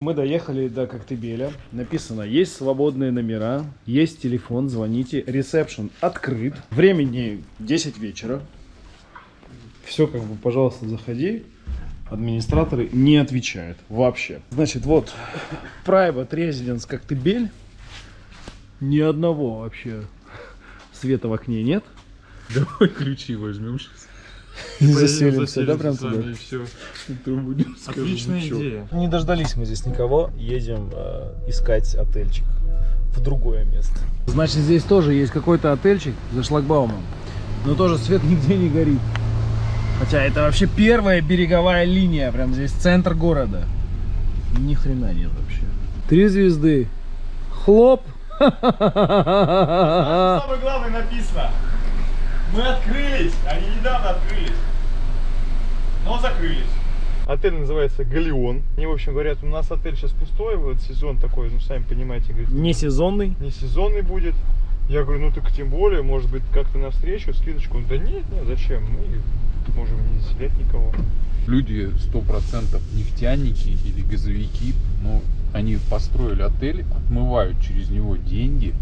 Мы доехали до Коктебеля. Написано, есть свободные номера, есть телефон, звоните. Ресепшн открыт. Времени 10 вечера. Все как бы, пожалуйста, заходи. Администраторы не отвечают вообще. Значит, вот Private Residence Коктебель. Ни одного вообще света в окне нет. Давай ключи возьмем сейчас. Не заселимся, да, прям туда? все. Отличная идея. Не дождались мы здесь никого, едем э, искать отельчик в другое место. Значит, здесь тоже есть какой-то отельчик за шлагбаумом, но тоже свет нигде не горит. Хотя это вообще первая береговая линия, прям здесь центр города. Ни хрена нет вообще. Три звезды. Хлоп. Самое главное написано. Мы открылись, они недавно открылись. Но закрылись. Отель называется Галеон. Они, в общем, говорят, у нас отель сейчас пустой, вот сезон такой, ну, сами понимаете, говорит, Не сезонный. не сезонный будет. Я говорю, ну так тем более, может быть, как-то навстречу, скидочку. Он, да нет, нет, зачем? Мы можем не заселять никого. Люди сто процентов нефтяники или газовики, ну, они построили отель, отмывают через него деньги,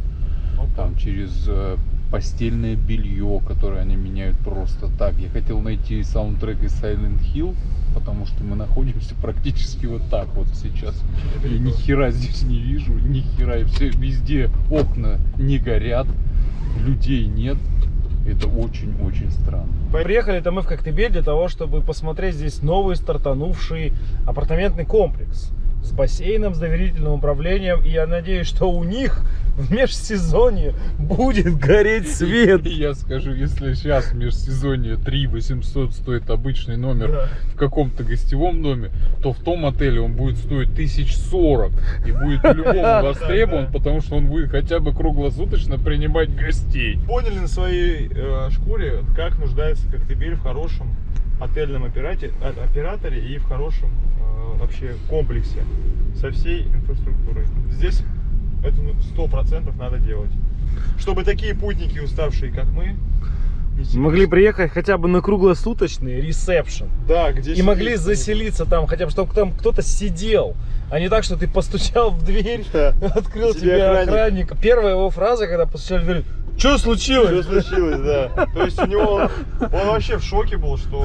там через э, постельное белье, которое они меняют просто так. Я хотел найти саундтрек из Silent Hill, потому что мы находимся практически вот так вот сейчас. Я ни хера здесь не вижу, ни хера. И все, везде окна не горят, людей нет. Это очень-очень странно. Приехали-то мы в Коктебель для того, чтобы посмотреть здесь новый стартанувший апартаментный комплекс с бассейном, с доверительным управлением. И я надеюсь, что у них в межсезонье будет гореть свет. Я скажу, если сейчас в межсезонье 3 800 стоит обычный номер Да. в каком-то гостевом доме, то в том отеле он будет стоить 1040 и будет по-любому востребован, потому что он будет хотя бы круглосуточно принимать гостей. Поняли на своей э, шкуре, как нуждается Коктебель в хорошем отельном операте- о- операторе и в хорошем э, вообще комплексе со всей инфраструктурой. Здесь это ну, сто процентов надо делать. Чтобы такие путники, уставшие, как мы, Могли приехать хотя бы на круглосуточный ресепшн. да, где И могли заселиться там, хотя бы, чтобы там кто-то сидел. А не так, что ты постучал в дверь, Да. открыл Тебе тебе охранник. охранник. Первая его фраза, когда постучали в дверь, что Что случилось? случилось, да. То есть у него, он, он вообще в шоке был, что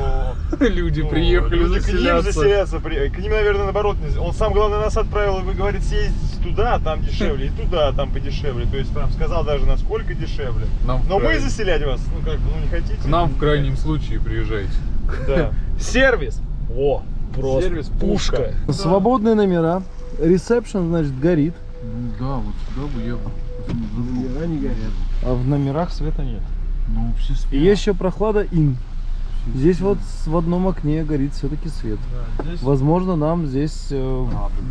Люди ну, приехали люди к ним заселяться. заселяться. при- К ним, наверное, наоборот. не- Он сам, главное, нас отправил, и говорит, съездить туда, там дешевле, и туда, там подешевле. То есть прям сказал даже, насколько дешевле. Нам Но мы край- заселять вас, ну как бы, ну не хотите. К нам в крайнем случае приезжайте. Да. Сервис. О, просто Сервис пушка. пушка. Свободные номера. Ресепшн, значит, горит. Да, вот сюда бы я Номера не горят. А в номерах света нет. Ну, все И есть еще прохлада ин. Здесь вот с- в одном окне горит все-таки свет. Возможно, нам здесь э,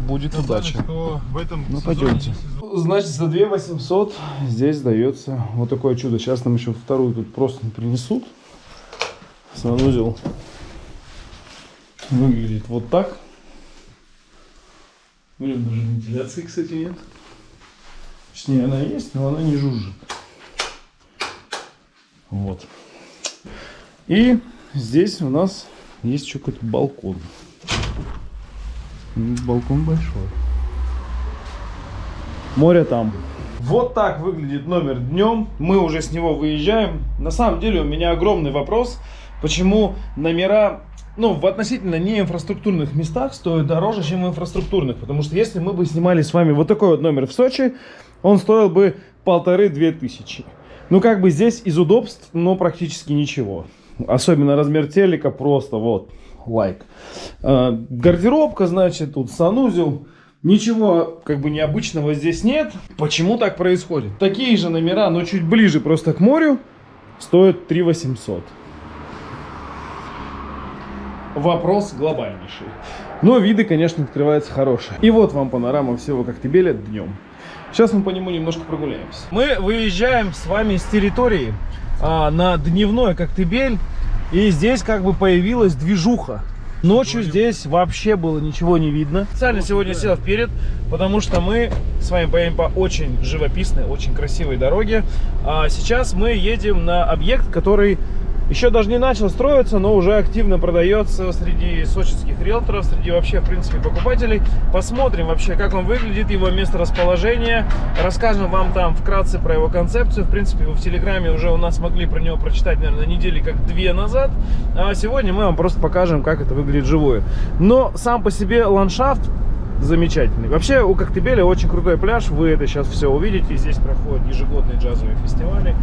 будет удача. Что в этом Ну, пойдемте. сезон. Значит, за 2 800 здесь дается вот такое чудо. Сейчас нам еще вторую тут просто принесут. Санузел выглядит вот так. Блин, даже вентиляции, кстати, нет. Точнее, она есть, но она не жужжит. Вот. И здесь у нас есть еще какой-то балкон. Ну, Балкон большой. Море там. Вот так выглядит номер днем. Мы уже с него выезжаем. На самом деле у меня огромный вопрос, почему номера ну, в относительно неинфраструктурных местах стоят дороже, чем в инфраструктурных. Потому что если мы бы снимали с вами вот такой вот номер в Сочи, он стоил бы полторы-две тысячи. Ну, как бы здесь из удобств, но практически ничего. Особенно размер телека просто вот, лайк. Э, Гардеробка, значит, тут санузел. Ничего как бы необычного здесь нет. Почему так происходит? Такие же номера, но чуть ближе просто к морю, стоят 3 800. Вопрос глобальнейший. Но виды, конечно, открываются хорошие. И вот вам панорама всего Коктебеля днем. Сейчас мы по нему немножко прогуляемся. Мы выезжаем с вами с территории а, на дневной Коктебель. И здесь как бы появилась движуха. Ночью здесь вообще было ничего не видно. Специально сегодня сел вперед, потому что мы с вами поедем по очень живописной, очень красивой дороге. А сейчас мы едем на объект, который Еще даже не начал строиться, но уже активно продается среди сочинских риэлторов, среди вообще, в принципе, покупателей. Посмотрим вообще, как он выглядит, его место расположения. Расскажем вам там вкратце про его концепцию. В принципе, вы в Телеграме уже у нас могли про него прочитать, наверное, недели как две назад. А сегодня мы вам просто покажем, как это выглядит живое. Но сам по себе ландшафт замечательный. Вообще у Коктебеля очень крутой пляж, вы это сейчас все увидите. Здесь проходят ежегодные джазовые фестиваля.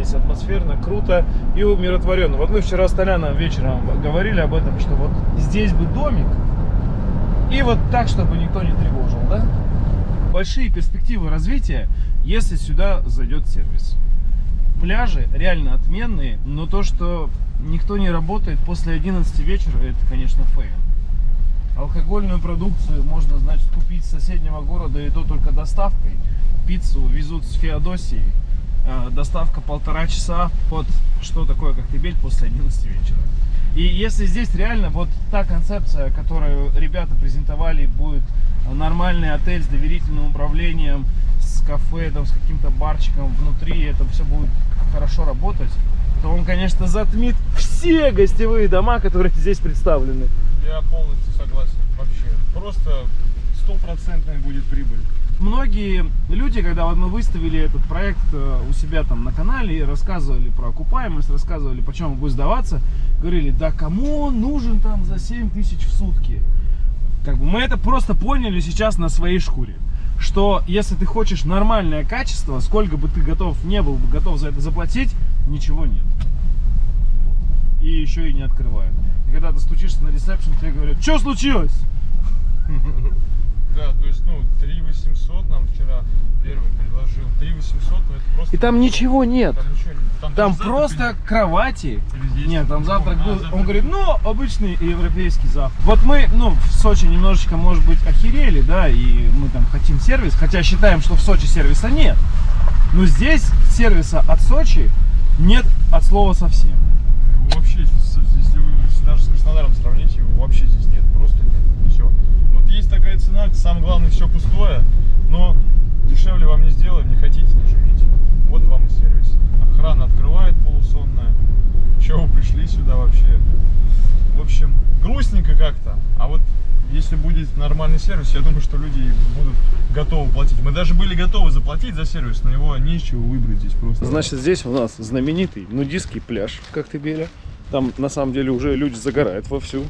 Здесь атмосферно, круто и умиротворенно. Вот мы вчера с Толяном вечером говорили об этом, что вот здесь бы домик, и вот так, чтобы никто не тревожил, да? Большие перспективы развития, если сюда зайдет сервис. Пляжи реально отменные, но то, что никто не работает после 11 вечера, это, конечно, fail. Алкогольную продукцию можно, значит, купить с соседнего города, и то только доставкой. Пиццу везут с Феодосии. Э, доставка полтора часа. Вот что такое Коктебель после 11 вечера. И если здесь реально вот та концепция, которую ребята презентовали, будет нормальный отель с доверительным управлением, с кафе, там, с каким-то барчиком внутри, это все будет хорошо работать, то он, конечно, затмит все гостевые дома, которые здесь представлены. Я полностью согласен. Вообще. Просто стопроцентная будет прибыль. Многие люди, когда вот мы выставили этот проект э, у себя там на канале и рассказывали про окупаемость, рассказывали, почем он будет сдаваться, говорили, да кому он нужен там за 7 тысяч в сутки? Как бы мы это просто поняли сейчас на своей шкуре. Что если ты хочешь нормальное качество, сколько бы ты готов не был бы готов за это заплатить, ничего нет. И еще и не открывают. И когда ты стучишься на ресепшн, тебе говорят, что случилось? Да, то есть, ну, 3 800 нам вчера первый предложил. 3 800, ну это просто... И там ничего нет. Там ничего нет. Там завтрак просто кровати. или здесь Нет, там завтрак А, был. завтрак. Он говорит, ну, обычный европейский завтрак. Вот мы, ну, в Сочи немножечко, может быть, охерели, да, и мы там хотим сервис, хотя считаем, что в Сочи сервиса нет. Но здесь сервиса от Сочи нет от слова совсем. Вообще, если вы даже с Краснодаром сравните, его вообще здесь нет. Есть такая цена, самое главное, все пустое, но дешевле вам не сделаем, не хотите, не живите. Вот вам и сервис. Охрана открывает полусонная. Чего вы пришли сюда вообще? В общем, грустненько как-то. А вот если будет нормальный сервис, я думаю, что люди будут готовы платить. Мы даже были готовы заплатить за сервис, но его нечего выбрать здесь просто. Значит, здесь у нас знаменитый нудистский пляж в Коктебеле. Там, на самом деле, уже люди загорают вовсю,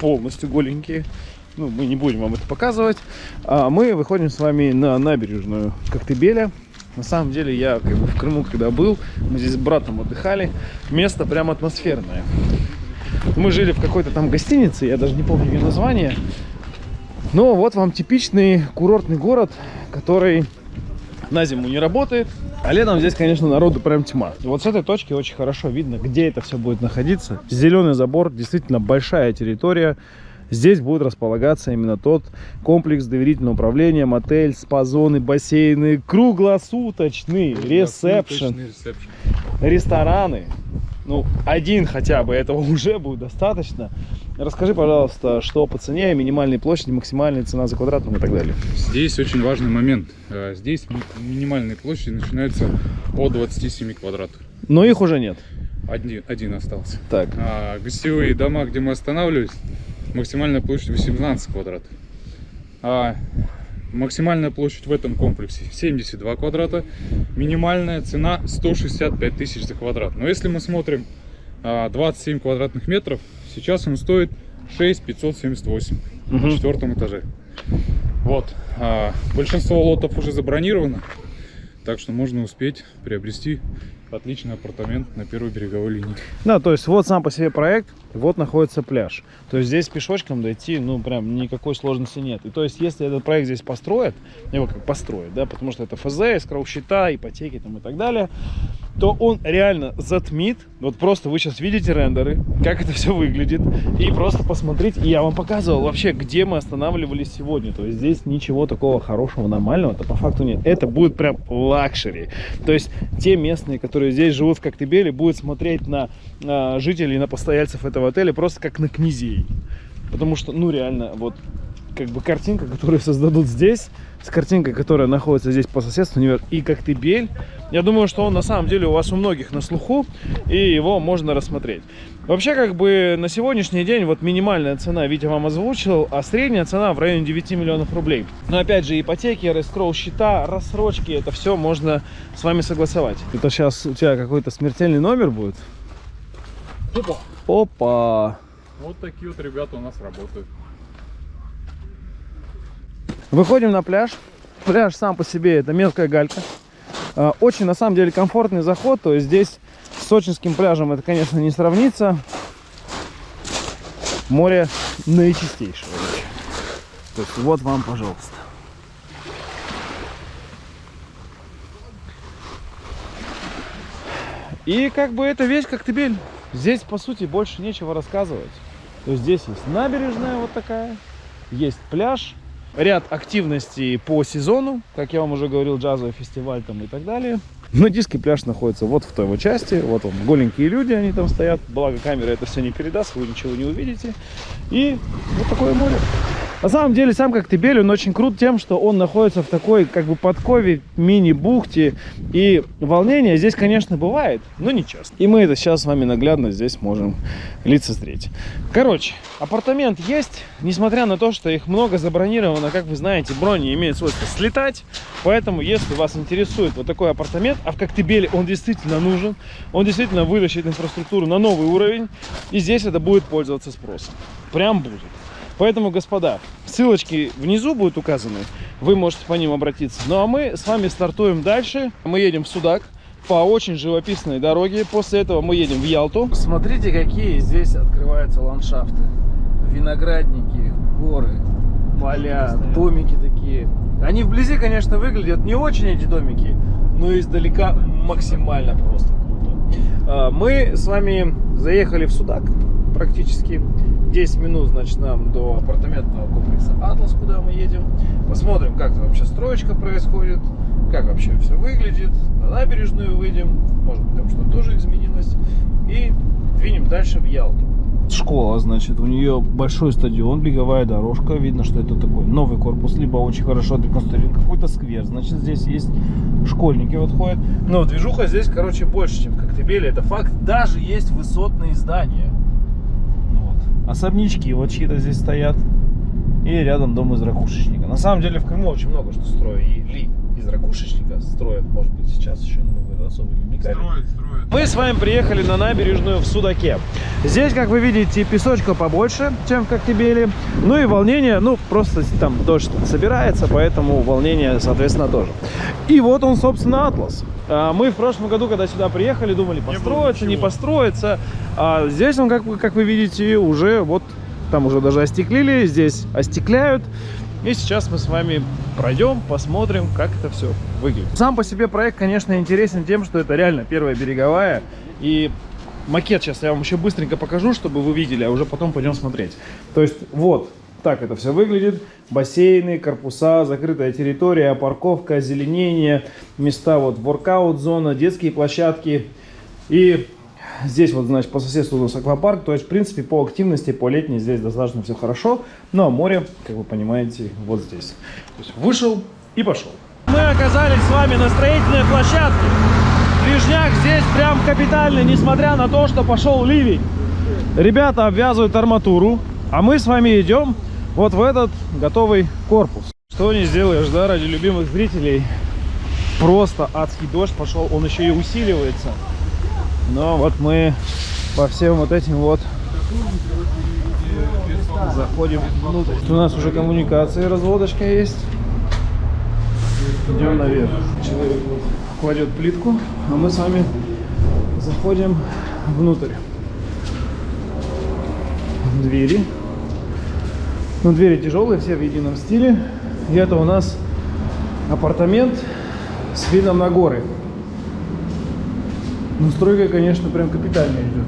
полностью голенькие. Ну, мы не будем вам это показывать. А мы выходим с вами на набережную Коктебеля. На самом деле, я как бы в Крыму, когда был, мы здесь с братом отдыхали. Место прям атмосферное. Мы жили в какой-то там гостинице, я даже не помню ее название. Но вот вам типичный курортный город, который на зиму не работает, а летом здесь, конечно, народу прям тьма. И вот с этой точки очень хорошо видно, где это все будет находиться. Зеленый забор, действительно большая территория. Здесь будет располагаться именно тот комплекс доверительного управления, мотель, спа-зоны, бассейны, круглосуточный ресепшн, рестораны. Ну, один хотя бы, этого уже будет достаточно. Расскажи, пожалуйста, что по цене, минимальной площади, максимальная цена за квадрат ну и так далее. Здесь очень важный момент. Э, Здесь ми- минимальные площади начинаются от 27 квадратов. Но их уже нет. Один, один остался. Так, А гостевые дома, где мы останавливались, максимальная площадь 18 квадратов. А максимальная площадь в этом комплексе 72 квадрата. Минимальная цена 165 тысяч за квадрат. Но если мы смотрим а, 27 квадратных метров, сейчас он стоит 6 578 на четвертом этаже. Вот. а, большинство лотов уже забронировано. Так что можно успеть приобрести отличный апартамент на первой береговой линии. Да, то есть вот сам по себе проект, вот находится пляж. То есть здесь пешочком дойти, ну, прям никакой сложности нет. И то есть, если этот проект здесь построят, его как построят, да, потому что это ФЗ, эскроу счета, ипотеки там и так далее, то он реально затмит. Вот просто вы сейчас видите рендеры, как это все выглядит. И просто посмотрите. И я вам показывал вообще, где мы останавливались сегодня. То есть здесь ничего такого хорошего, нормального-то по факту нет. Это будет прям luxury. То есть те местные, которые здесь живут в Коктебеле, будут смотреть на а, жителей, на постояльцев этого отеля просто как на князей. Потому что, ну реально, вот как бы картинка, которую создадут здесь, с картинкой, которая находится здесь по соседству, Невер и Коктебель. Я думаю, что он на самом деле у вас у многих на слуху, и его можно рассмотреть. Вообще, как бы на сегодняшний день вот минимальная цена, Витя вам озвучил, а средняя цена в районе 9 миллионов рублей. Но опять же, ипотеки, рескроу счета, рассрочки, это все можно с вами согласовать. Это сейчас у тебя какой-то смертельный номер будет? Опа. Опа! Вот такие вот ребята у нас работают. Выходим на пляж. Пляж сам по себе это мелкая галька. А, Очень, на самом деле, комфортный заход. То есть здесь с сочинским пляжем это, конечно, не сравнится. Море наичистейшее. То есть вот вам, пожалуйста. И как бы это весь Коктебель. Здесь, по сути, больше нечего рассказывать. То есть здесь есть набережная вот такая, есть пляж, ряд активностей по сезону, как я вам уже говорил, джазовый фестиваль там и так далее. Нудистский пляж находится вот в той его части, вот он, голенькие люди, они там стоят, благо камера это все не передаст, вы ничего не увидите. И вот такое море. На самом деле сам Коктебель, он очень крут тем, что он находится в такой как бы подкове, мини-бухте. И волнение здесь, конечно, бывает, но не часто. И мы это сейчас с вами наглядно здесь можем лицезреть. Короче, апартамент есть, несмотря на то, что их много забронировано, как вы знаете, брони имеют свойство слетать. Поэтому, если вас интересует вот такой апартамент, а в Коктебеле он действительно нужен, он действительно вытащит инфраструктуру на новый уровень, и здесь это будет пользоваться спросом. Прям будет. Поэтому, господа, ссылочки внизу будут указаны, вы можете по ним обратиться. Ну а мы с вами стартуем дальше. Мы едем в Судак по очень живописной дороге. После этого мы едем в Ялту. Смотрите, какие здесь открываются ландшафты. Виноградники, горы, поля, домики такие. Они вблизи, конечно, выглядят не очень, эти домики, но издалека максимально просто круто. А, Мы с вами заехали в Судак практически. 10 минут, значит, нам до апартаментного комплекса Атлас, куда мы едем. Посмотрим, как там вообще строечка происходит, как вообще все выглядит. На набережную выйдем, может быть, там что-то тоже изменилось. И двинем дальше в Ялту. Школа, значит, у нее большой стадион, беговая дорожка. Видно, что это такой новый корпус, либо очень хорошо отреконструирован какой-то сквер. Значит, здесь есть школьники вот ходят. Но движуха здесь, короче, больше, чем в Коктебеле. Это факт. Даже есть высотные здания. Особнячки вот чьи-то здесь стоят. И рядом дом из ракушечника. На самом деле в Крыму очень много что строят. И ли из ракушечника строят, может быть, сейчас еще, это особо не вникали. Строит, строит. Мы с вами приехали на набережную в Судаке. Здесь, как вы видите, песочка побольше, чем в Коктебеле. Ну и волнение, ну просто там дождь собирается, поэтому волнение, соответственно, тоже. И вот он, собственно, Атлас. А, Мы в прошлом году, когда сюда приехали, думали, построится, не ничего. построится. А здесь он, как, вы- как вы видите, уже вот там уже даже остеклили, здесь остекляют. И сейчас мы с вами пройдем, посмотрим, как это все выглядит. Сам по себе проект, конечно, интересен тем, что это реально первая береговая. И макет сейчас я вам еще быстренько покажу, чтобы вы видели, а уже потом пойдем смотреть. То есть вот так это все выглядит. Бассейны, корпуса, закрытая территория, парковка, озеленение, места вот воркаут-зона, детские площадки. И здесь вот, значит, по соседству у нас аквапарк. То есть, в принципе, по активности, по летней здесь достаточно все хорошо. А море, как вы понимаете, вот здесь. То есть, вышел и пошел. Мы оказались с вами на строительной площадке. Движняк здесь прям капитальный, несмотря на то, что пошел ливень. Ребята обвязывают арматуру, а мы с вами идем вот в этот готовый корпус. Что не сделаешь, да, ради любимых зрителей. Просто адский дождь пошел, он еще и усиливается. Но вот мы по всем вот этим вот заходим внутрь. У нас уже коммуникации, разводочка есть. Идем наверх. Человек кладет плитку, а мы с вами заходим внутрь. Двери. Ну, двери тяжелые, все в едином стиле. И это у нас апартамент с видом на горы. Ну, стройка, конечно, прям капитальная идет.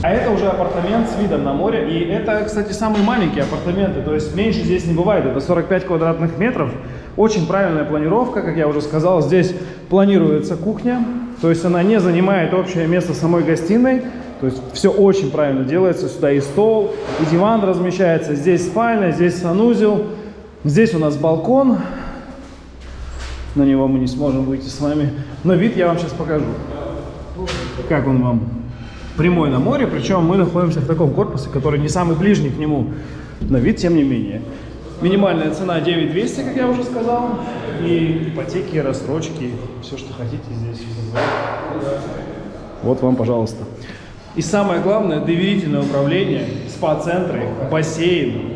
А это уже апартамент с видом на море. И это, кстати, самые маленькие апартаменты. То есть меньше здесь не бывает. Это 45 квадратных метров. Очень правильная планировка, как я уже сказал. Здесь планируется кухня. То есть она не занимает общее место самой гостиной. То есть все очень правильно делается. Сюда и стол, и диван размещается. Здесь спальня, здесь санузел. Здесь у нас балкон. На него мы не сможем выйти с вами. Но вид я вам сейчас покажу. Как он вам? Прямой на море, причем мы находимся в таком корпусе, который не самый ближний к нему. Но вид, тем не менее. Минимальная цена 9200, как я уже сказал. И ипотеки, рассрочки, все, что хотите здесь. Вот вам, пожалуйста. И самое главное, доверительное управление, спа-центры, бассейн.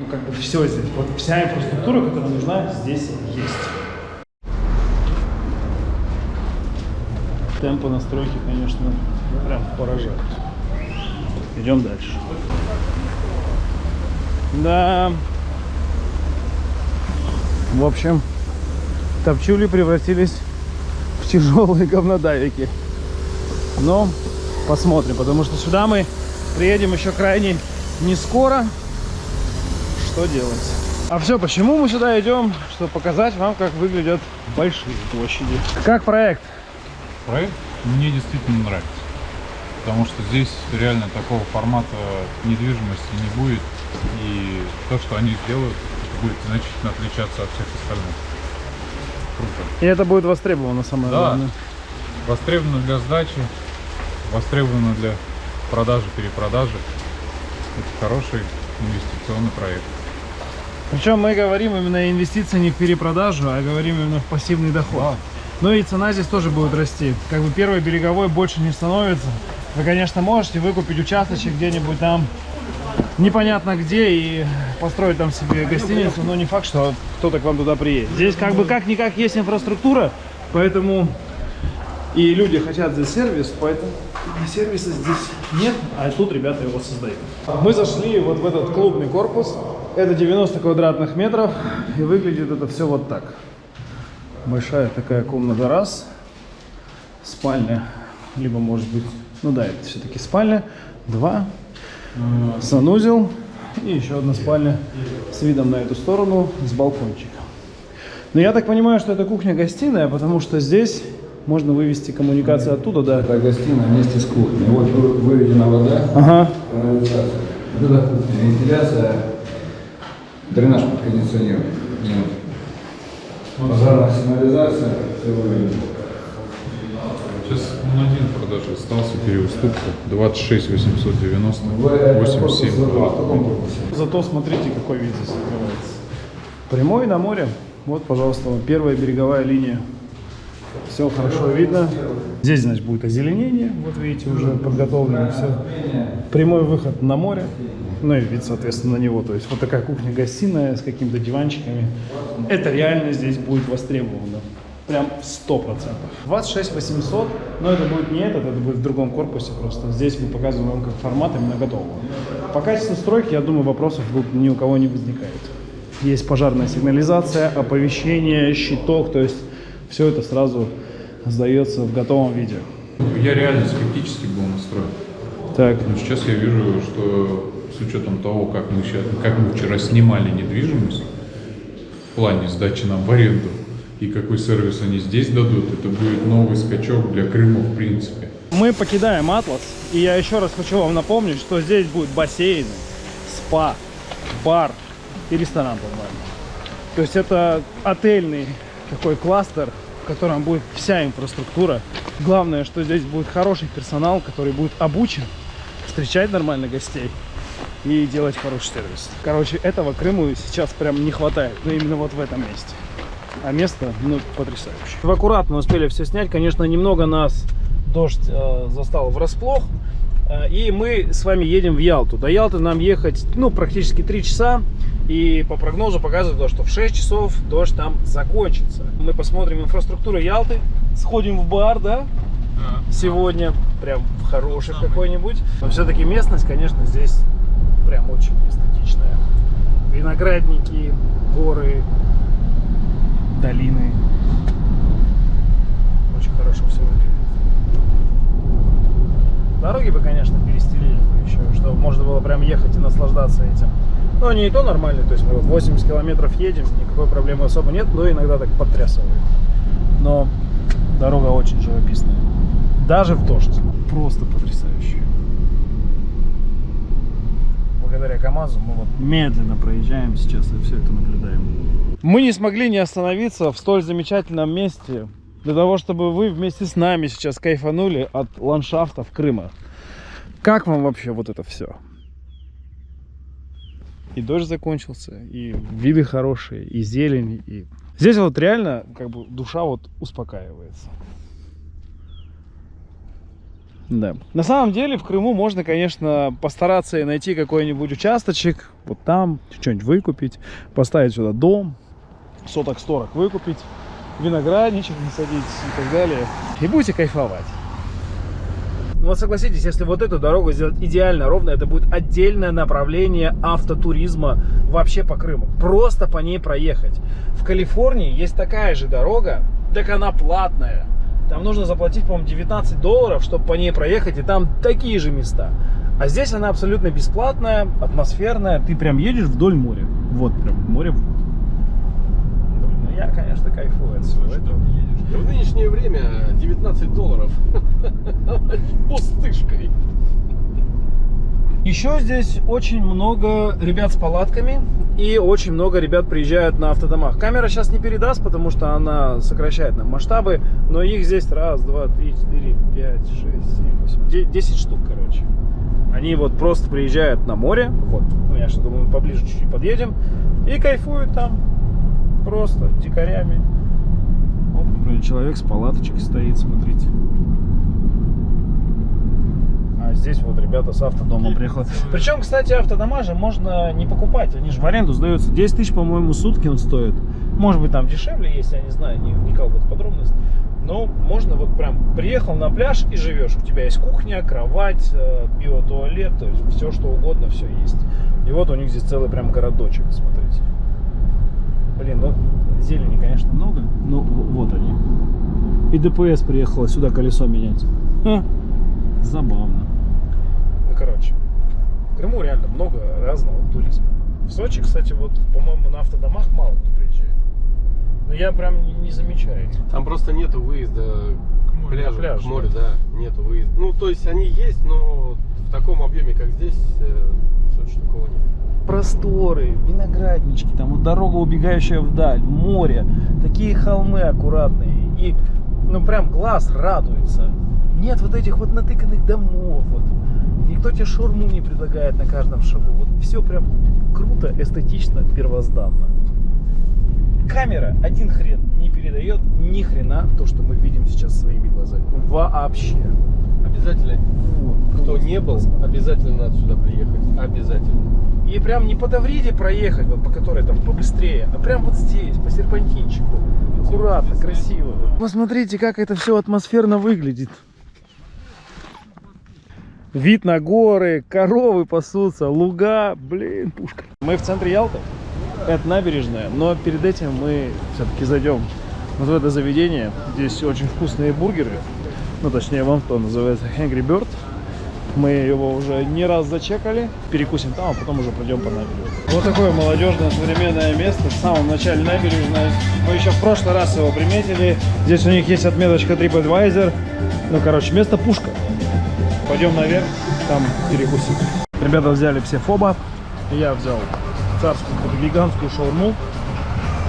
Ну, как бы все здесь. Вот вся инфраструктура, которая нужна, здесь есть. Темпы настройки, конечно, прям поражают. Идем дальше. Да. В общем, топчули превратились в тяжелые говнодавики. Но посмотрим, потому что сюда мы приедем еще крайне не скоро. Что делать? А все, почему мы сюда идем? Чтобы показать вам, как выглядят большие площади. Как проект? Проект мне действительно нравится. Потому что здесь реально такого формата недвижимости не будет. И то, что они сделают, будет значительно отличаться от всех остальных. Круто. И это будет востребовано самое Да. главное. Востребовано для сдачи, востребовано для продажи, перепродажи. Это хороший инвестиционный проект. Причем мы говорим именно инвестиции не в перепродажу, а говорим именно в пассивный доход. Ну и цена здесь тоже будет расти. Как бы первый береговой больше не становится. Вы, конечно, можете выкупить участочек где-нибудь там, непонятно где, и построить там себе гостиницу, но не факт, что кто-то к вам туда приедет. Здесь как бы как-никак есть инфраструктура, поэтому и люди хотят здесь сервис, поэтому сервиса здесь нет, а тут ребята его создают. Мы зашли вот в этот клубный корпус. Это 90 квадратных метров, и выглядит это все вот так. Большая такая комната раз, спальня, либо может быть, ну да, это все-таки спальня, два, санузел и еще одна спальня с видом на эту сторону, с балкончиком. Но я так понимаю, что это кухня-гостиная, потому что здесь можно вывести коммуникацию оттуда, да. Это гостиная вместе с кухней. Вот вы- выведена вода, Ага. канализация. Вентиляция, дренаж под кондиционирование. Сигнализация, все выведено. Сейчас он один в продаже остался переуступка 26 890 Вы- это просто 87 в таком корпусе. Зато смотрите, какой вид здесь открывается. Прямой на море. Вот, пожалуйста, вот первая береговая линия. Все хорошо видно. Здесь, значит, будет озеленение. Вот видите, уже подготовлено все. Прямой выход на море. Ну и вид, соответственно, на него. То есть вот такая кухня-гостиная с какими-то диванчиками. Это реально здесь будет востребовано. Прям 100%. 26 800, но это будет не этот, это будет в другом корпусе просто. Здесь мы показываем вам как формат именно готового. По качеству стройки, я думаю, вопросов тут ни у кого не возникает. Есть пожарная сигнализация, оповещение, щиток, то есть все это сразу сдается в готовом виде. Я реально скептически был настроен. Так, Но сейчас я вижу, что с учетом того, как мы, сейчас, как мы вчера снимали недвижимость в плане сдачи нам в аренду, и какой сервис они здесь дадут, это будет новый скачок для Крыма в принципе. мы покидаем Атлас, и я еще раз хочу вам напомнить, что здесь будет бассейны, спа, бар и ресторан, по-моему. То есть это отельный такой кластер, в котором будет вся инфраструктура. Главное, что здесь будет хороший персонал, который будет обучен встречать нормально гостей и делать хороший сервис. Короче, этого Крыму сейчас прям не хватает, но именно вот в этом месте. А место, ну, потрясающее. В аккурат мы успели все снять. Конечно, немного нас дождь э, застал врасплох. Э, и мы с вами едем в Ялту. До Ялты нам ехать, ну, практически 3 часа. И по прогнозу показывает, то, что в 6 часов дождь там закончится. Мы посмотрим инфраструктуру Ялты. Сходим в бар, да? Сегодня. Прям в хороший какой-нибудь. Но все-таки местность, конечно, здесь прям очень эстетичная. Виноградники, горы, долины. Очень хорошо все выглядит. Дороги бы, конечно, перестелили бы еще, чтобы можно было прям ехать и наслаждаться этим. Но они и то нормальные, то есть мы вот 80 километров едем, никакой проблемы особо нет, но иногда так подтрясывает. Но дорога очень живописная. Даже в дождь. Просто потрясающе. Благодаря КАМАЗу мы вот медленно проезжаем сейчас и все это наблюдаем. Мы не смогли не остановиться в столь замечательном месте для того, чтобы вы вместе с нами сейчас кайфанули от ландшафтов Крыма. Как вам вообще вот это все? И дождь закончился, и виды хорошие, и зелень, и... Здесь вот реально как бы душа вот успокаивается. Да. На самом деле в Крыму можно, конечно, постараться и найти какой-нибудь участочек, вот там, что-нибудь выкупить, поставить сюда дом, соток 40 выкупить, виноградничек насадить и так далее. И будете кайфовать. Ну вот согласитесь, если вот эту дорогу сделать идеально ровно, это будет отдельное направление автотуризма вообще по Крыму. Просто по ней проехать. В Калифорнии есть такая же дорога, так она платная. Там нужно заплатить, по-моему, 19 долларов, чтобы по ней проехать, и там такие же места. А здесь она абсолютно бесплатная, атмосферная. Ты прям едешь вдоль моря. Вот прям море. Блин, ну я, конечно, кайфую от всего этого. В нынешнее время 19 долларов пустышкой. Еще здесь очень много ребят с палатками и очень много ребят приезжают на автодомах. Камера сейчас не передаст, потому что она сокращает нам масштабы, но их здесь раз, два, три, четыре, пять, шесть, семь, восемь, де- десять штук, короче. Они вот просто приезжают на море, вот, ну я что думаю, поближе чуть-чуть подъедем, и кайфуют там просто дикарями. Например, человек с палаточкой стоит, смотрите. А здесь вот ребята с автодома приехали. Причем, кстати, автодома же можно не покупать, они же в аренду сдаются. 10 тысяч, по-моему, сутки он стоит. Может быть, там дешевле есть, я не знаю, не вникал в эту подробность. Но можно вот прям приехал на пляж и живешь. У тебя есть кухня, кровать, э, биотуалет, то есть все что угодно, все есть. И вот у них здесь целый прям городочек, смотрите. Блин, ну зелени, конечно, много, но в- вот они. И ДПС приехала сюда колесо менять. Ха, забавно. Короче, в Крыму реально много разного туризма. В Сочи, кстати, вот, по-моему, на автодомах мало кто приезжает. Но я прям не, не замечаю. Там просто нету выезда к пляжу, на пляж, к морю, да, нету выезда. Ну, то есть они есть, но в таком объеме, как здесь, э, в Сочи такого нет. Просторы, винограднички, там вот дорога, убегающая вдаль, море, такие холмы аккуратные. И, ну, прям глаз радуется. Нет вот этих вот натыканных домов, вот. Никто тебе шаурму не предлагает на каждом шагу. Вот все прям круто, эстетично, первозданно. Камера один хрен не передает ни хрена то, что мы видим сейчас своими глазами. Вообще. Обязательно, Вот, кто не был, обязательно надо сюда приехать. Обязательно. И прям не по Тавриде проехать, вот по которой там побыстрее, а прям вот здесь, по серпантинчику. Аккуратно, красиво. Посмотрите, как это все атмосферно выглядит. Вид на горы, коровы пасутся, луга, блин, пушка. Мы в центре Ялты, это набережная, но перед этим мы все-таки зайдем вот в это заведение. Здесь очень вкусные бургеры, ну точнее вон то называется Angry Bird. Мы его уже не раз зачекали. Перекусим там, а потом уже пройдем по набережной. Вот такое молодежное современное место в самом начале набережной. Мы еще в прошлый раз его приметили. Здесь у них есть отметочка TripAdvisor. Ну, короче, место пушка. Пойдем наверх, там перекусим. Ребята взяли все фоба. Я взял царскую гигантскую шаурму.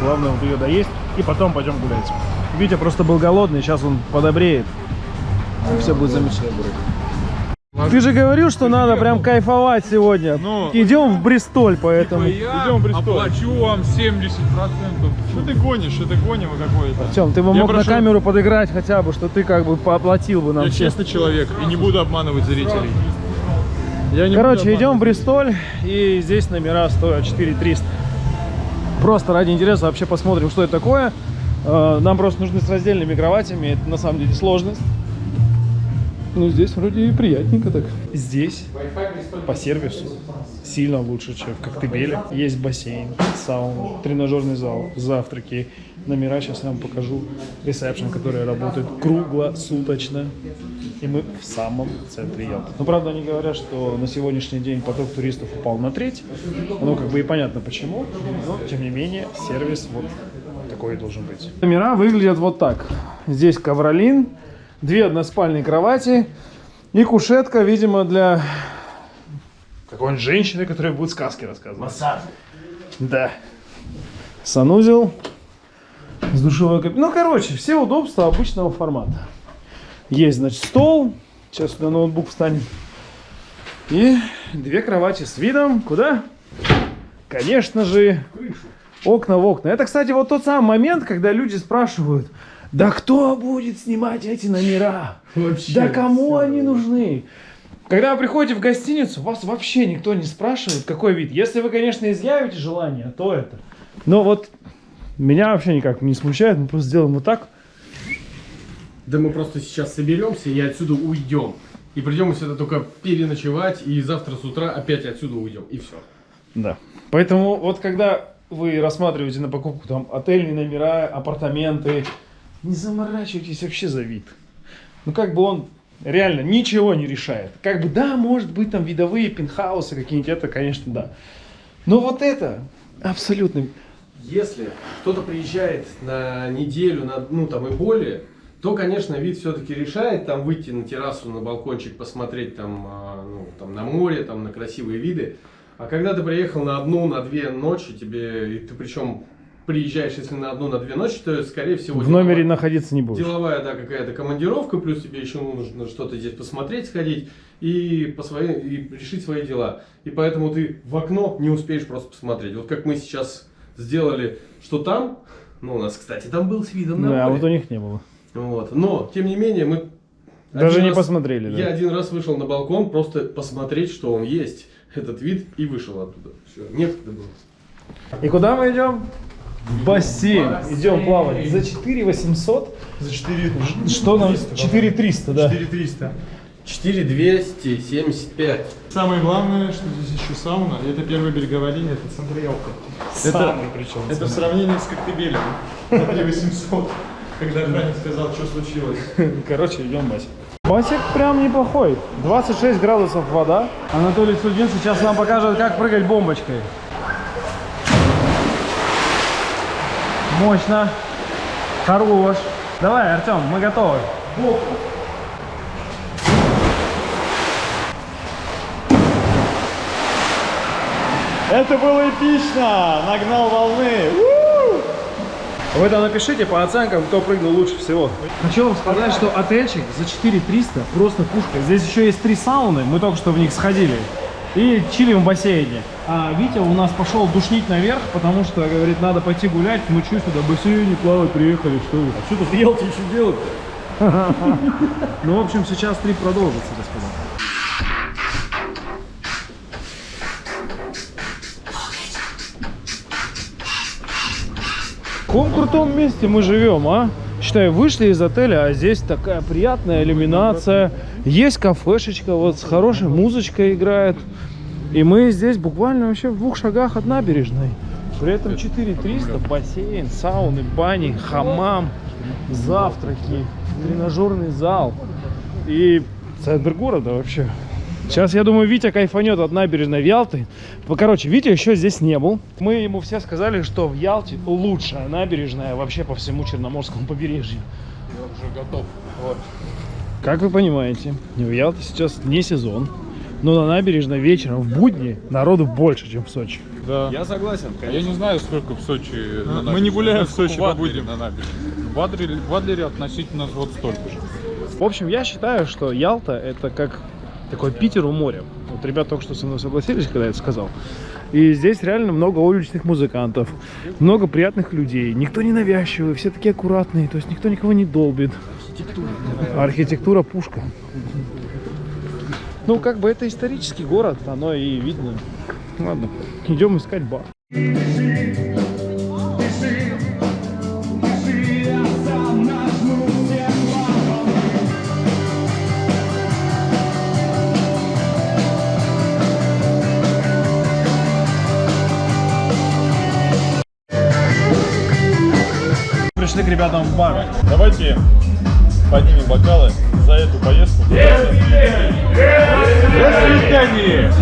Главное вот ее доесть. И потом пойдем гулять. Витя просто был голодный, сейчас он подобреет. Все будет замечательно. Ты же говорил, что надо прям кайфовать сегодня. Ну, Идем в Бристоль, поэтому. Идем в Бристоль. оплачу вам 70%. Что ты гонишь? Это гонево какое-то. Артем, ты бы Я мог прошу- на камеру подыграть хотя бы, что ты как бы пооплатил бы нам Я все. честный человек и не буду обманывать зрителей. Я не Короче, идем в. Бристоль, и здесь номера стоят 4300. Просто ради интереса вообще посмотрим, что это такое. Э, Нам просто нужны с раздельными кроватями, это на самом деле сложность. Ну, здесь вроде и приятненько так. Здесь по сервису сильно лучше, чем в Коктебеле. Есть бассейн, сауна, тренажерный зал, завтраки. Номера сейчас я вам покажу. Ресепшн, который работает круглосуточно. И мы в самом центре Ялты. Но правда они говорят, что на сегодняшний день поток туристов упал на треть. Ну как бы и понятно почему. Но тем не менее сервис вот такой должен быть. Номера выглядят вот так. Здесь ковролин, две односпальные кровати и кушетка, видимо, для... Как какой-нибудь женщины, которая будет сказки рассказывать. Массаж. Да. Санузел. С душевой кабиной. Ну, короче, все удобства обычного формата. Есть, значит, стол. Сейчас сюда ноутбук встанет. И две кровати с видом. Куда? Конечно же, окна в окна. Это, кстати, вот тот самый момент, когда люди спрашивают, да кто будет снимать эти номера? Вообще, да кому всё. они нужны? Когда вы приходите в гостиницу, вас вообще никто не спрашивает, какой вид. Если вы, конечно, изъявите желание, то это. Но вот меня вообще никак не смущает, мы просто сделаем вот так. Да мы просто сейчас соберемся и отсюда уйдем. И придем сюда только переночевать, и завтра с утра опять отсюда уйдем. И все. Да. Поэтому вот когда вы рассматриваете на покупку там отельные номера, апартаменты, не заморачивайтесь вообще за вид. Ну как бы он реально ничего не решает. Как бы да, может быть там видовые пентхаусы какие-нибудь, это конечно да. Но вот это абсолютно... Если кто-то приезжает на неделю, на, ну там и более, то, конечно, вид все-таки решает, там выйти на террасу, на балкончик, посмотреть там, а, ну, там на море, там на красивые виды. А когда ты приехал на одну, на две ночи, тебе, и ты причем приезжаешь, если на одну, на две ночи, то, скорее всего, В номере находиться не будешь. деловая, да, какая-то командировка, плюс тебе еще нужно что-то здесь посмотреть, сходить и, по своим, и решить свои дела. И поэтому ты в окно не успеешь просто посмотреть. Вот как мы сейчас сделали, что там, ну, у нас, кстати, там был с видом на Да, море. вот у них не было. Вот. Но, тем не менее, мы... Даже не раз- посмотрели, да. Я один раз вышел на балкон, просто посмотреть, что он есть, этот вид, и вышел оттуда. Все, некогда было. И куда мы идем? В бассейн. Идем плавать. За 4 800? За 4 Что нам? 4 300, да. 4300. 4275. Самое главное, что здесь еще сауна, и это первая береговая линия, это центр Ялты. Это, причем. это в сравнении с Коктебелем. На 3800. Когда охранник сказал, что случилось. Короче, идем в басик. Басик прям неплохой. 26 градусов вода. Анатолий Судин сейчас нам покажет, как прыгать бомбочкой. Мощно. Хорош. Давай, Артем, мы готовы. Это было эпично! Нагнал волны! Вы там напишите по оценкам, кто прыгнул лучше всего. Хочу вам сказать, что отельчик за 4300 просто пушка. Здесь еще есть три сауны, мы только что в них сходили. И чилим в бассейне. А Витя у нас пошел душнить наверх, потому что, говорит, надо пойти гулять. Мы что сюда, бассейне плавать приехали, что ли? А что тут делать еще делать Ну, в общем, сейчас трип продолжится, господа. В каком крутом месте мы живем, а? Считай, вышли из отеля, а здесь такая приятная иллюминация. Есть кафешечка, вот с хорошей музычкой играет. И мы здесь буквально вообще в двух шагах от набережной. При этом 4300, бассейн, сауны, бани, хамам, завтраки, тренажерный зал. И центр города вообще. Сейчас, я думаю, Витя кайфанет от набережной в Ялты. Короче, Витя еще здесь не был. Мы ему все сказали, что в Ялте лучшая набережная вообще по всему Черноморскому побережью. Я уже готов. Как вы понимаете, в Ялте сейчас не сезон. Но на набережной вечером в будни народу больше, чем в Сочи. Да. Я согласен, А я не знаю, сколько в Сочи на мы не гуляем Я в Сочи в по будням. на набережной. В Адлере, в Адлере относительно вот столько же. В общем, я считаю, что Ялта это как такой Питер у моря. Вот ребята только что со мной согласились, когда я это сказал. И здесь реально много уличных музыкантов, много приятных людей. Никто не навязчивый, все такие аккуратные, то есть никто никого не долбит. Архитектура пушка. Ну, как бы это исторический город, оно и видно. Ладно, идем искать бар. Пришли к ребятам в бар. Давайте поднимем бокалы за эту поездку.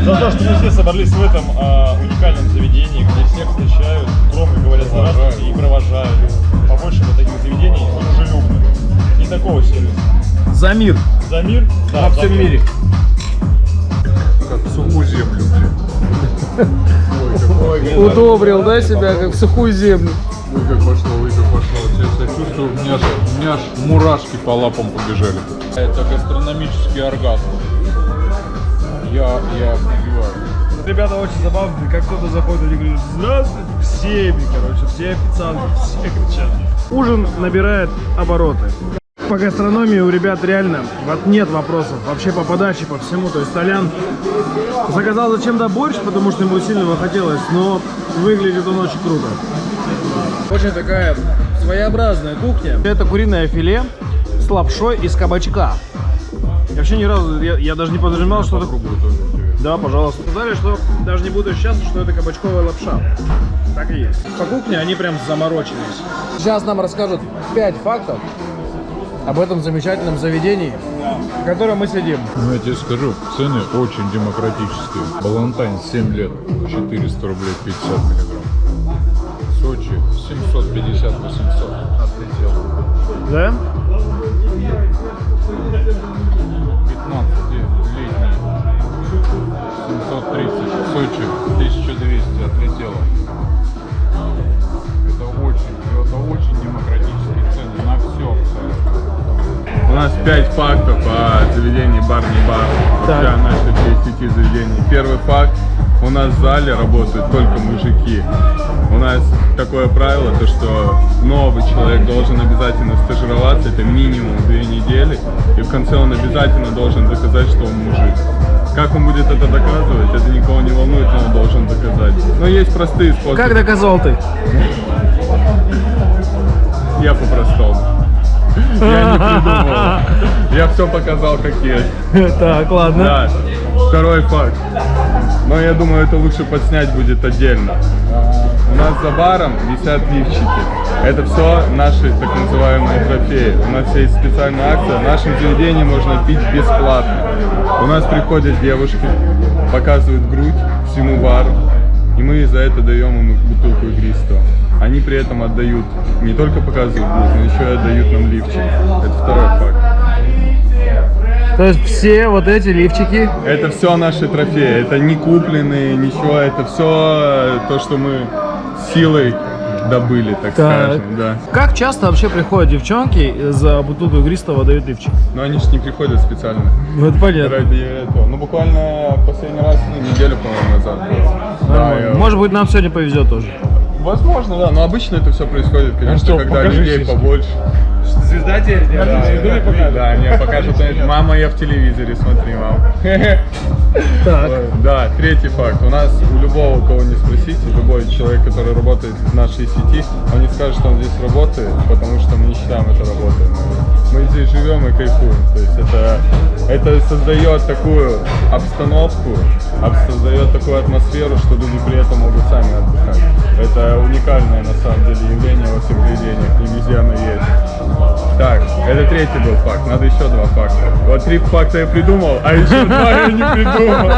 За то, что мы все собрались в этом а, уникальном заведении, где всех встречают, громко говорят здравствуйте и провожают. Побольше вот таких заведений дружелюбных. Не такого сервиса. За мир За мир? Да, во за всем мир. мире. Как в сухую землю, блин. Удобрил, да, себя, как в сухую землю. Ой, как пошло, ой, как пошло. Сейчас я чувствую, у меня, у меня аж мурашки по лапам побежали. Это гастрономический оргазм. Я, я офигеваю. Ребята очень забавные, как кто-то заходит, они говорят, здравствуйте, всеми, короче, все официанты, все кричат. Ужин набирает обороты. По гастрономии у ребят реально вот нет вопросов, вообще по подаче, по всему. То есть Толян заказал зачем-то борщ, потому что ему сильно его хотелось, но выглядит он очень круто. Очень такая своеобразная кухня. Это куриное филе с лапшой из кабачка. Я вообще ни разу, я, я даже не подразумевал, что это... Да, пожалуйста. Сказали, что даже не буду счастлив, что это кабачковая лапша. Так и есть. По кухне они прям заморочились. Сейчас нам расскажут 5 фактов об этом замечательном заведении, в котором мы сидим. Ну, я тебе скажу, цены очень демократические. Балантайн 7 лет, 400 рублей 50 миллиграмм. Сочи 750-800. Отлетел. Да? 15 летний 730. Сочи 1200 отлетело. Это очень, это очень демократические цены на все абсолютно. У нас 5 фактов о заведении бар не бар. Вообще о нашей сети заведений. Первый факт. У нас в зале работают только мужики. У нас такое правило, то что новый человек должен обязательно стажироваться, это минимум две недели, и в конце он обязательно должен доказать, что он мужик. Как он будет это доказывать, это никого не волнует, но он должен доказать. Но есть простые способы. Как доказал ты? Я по-простому. Я не придумал. Я все показал как есть. Так, ладно. Да. Второй факт. Но я думаю, это лучше подснять будет отдельно. У нас за баром висят лифчики. Это все наши так называемые трофеи. У нас есть специальная акция. В нашем заведении можно пить бесплатно. У нас приходят девушки, показывают грудь всему бару. И мы за это даем им бутылку игристого. Они при этом отдают, не только показывают грудь, но еще и отдают нам лифчик. Это второй факт. То есть все вот эти лифчики Это все наши трофеи, это не купленные, ничего, это все то, что мы силой добыли, так, Так. скажем, да. Как часто вообще приходят девчонки за бутылку игристого дают лифчик? Но они же не приходят специально Ну это понятно. ради этого. Ну, буквально последний раз, ну, неделю, по-моему, назад. Да, Может быть нам сегодня повезет тоже. Возможно, да, но обычно это все происходит, конечно, что, когда людей побольше. Звезда теперь Да, да, не покажут. Мама, я в телевизоре, смотри, мам. Так. Да, третий факт. У нас у любого, кого не спросите, любой человек, который работает в нашей сети, он не скажет, что он здесь работает, потому что мы не считаем это работой. Мы, здесь живем и кайфуем. То есть это, это создает такую обстановку, об- создает такую атмосферу, что люди при этом могут сами отдыхать. Это уникальное на самом деле третий был факт, надо еще два факта. Вот три факта я придумал, а еще два я не придумал.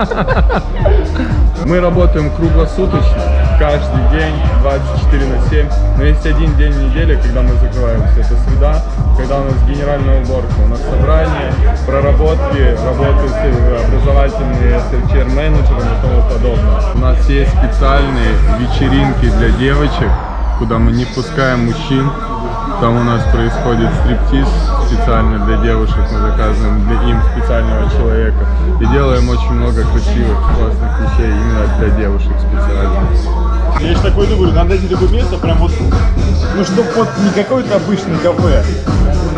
Мы работаем круглосуточно, каждый день, 24 на 7. Но есть один день в неделе, когда мы закрываемся. Это среда, когда у нас генеральная уборка. У нас собрание, проработки, работы с э, образовательные, с HR-менеджером и тому подобное. У нас есть специальные вечеринки для девочек, куда мы не впускаем мужчин. Там у нас происходит стриптиз специально для девушек, мы заказываем для им специального человека. И делаем очень много красивых, классных вещей именно для девушек специально. Я же такой думаю, надо найти такое место, прям вот, ну чтоб вот не какое-то обычное кафе.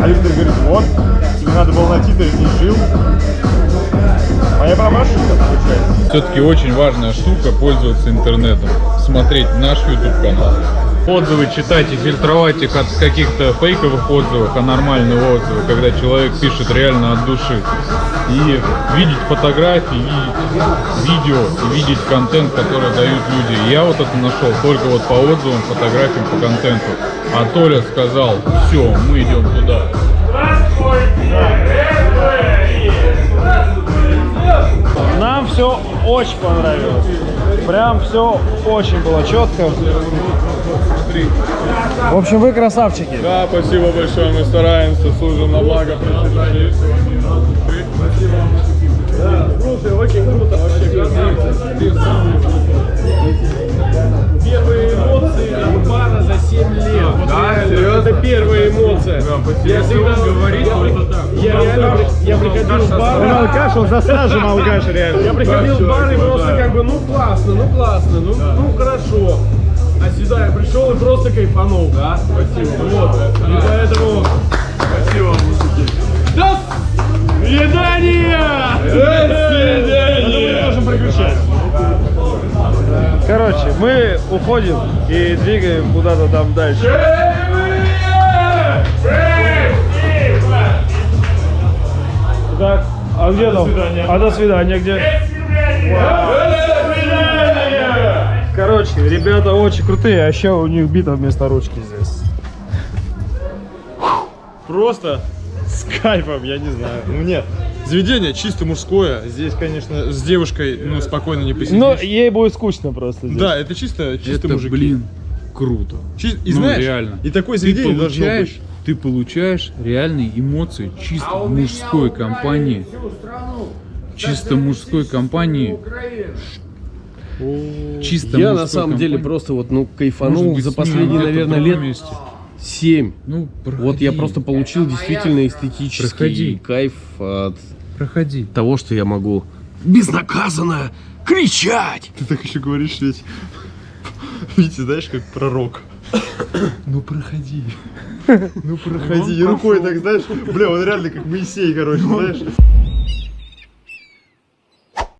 А Виктор говорит, вот, тебе надо было найти, ты не жил. А я прям ошибка получается. Все-таки очень важная штука пользоваться интернетом, смотреть наш YouTube канал. Отзывы читать и фильтровать их от каких-то фейковых отзывов, а нормальные отзывы, когда человек пишет реально от души. И видеть фотографии, видеть видео видеть контент, который дают люди. И я вот это нашел только вот по отзывам, фотографиям, по контенту. А Толя сказал, все, мы идем туда. Очень понравилось. Прям все очень было четко. В общем, вы красавчики. Да, спасибо большое, мы стараемся, служим на благо процветания. Слушай, очень круто вообще. Первые эмоции пара за 7 лет. Вот реально, Это первая эмоция. Я всегда говорит, я реально при- я приходил в бар. алкаш, он за стажем алкаш реально. Я приходил в бар и просто как бы, ну классно, ну классно, ну, ну хорошо. А сюда я пришел и просто кайфанул. Да, спасибо. Вот. И поэтому... Спасибо, мужики. До свидания! До свидания! можем приключать. Короче, мы уходим и двигаем куда-то там дальше. Так, а где там? А до свидания где? Короче, ребята очень крутые, а еще у них бита вместо ручки здесь. Просто с кайфом, я не знаю. Нет, заведение чисто мужское. Здесь, конечно, с девушкой ну спокойно не посидишь. Ну, ей будет скучно просто. здесь. да, это чисто, чисто Это, мужики. блин, круто. Чи- И Ну, знаешь, реально. и такое заведение должно получаешь, быть. ты получаешь реальные эмоции чисто в мужской компании. Чисто мужской компании. Чисто Я на самом деле компании. просто вот, ну, кайфанул быть, за последние, наверное, лет месте. 7. Ну, Вот я проходи, просто получил действительно эстетический Проходи. кайф от Проходи. того, что я могу безнаказанно кричать. Ты так еще говоришь ведь. Видите, знаешь, как пророк. Ну проходи. Ну проходи. И рукой так, знаешь, бля, он реально как Моисей, короче, знаешь.